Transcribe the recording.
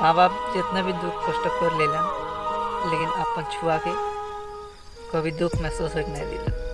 माँ बाप जितना भी दुख कष्ट कर लेलन लेकिन अपन छुआ के कभी दुख महसूस होके नहीं दिलन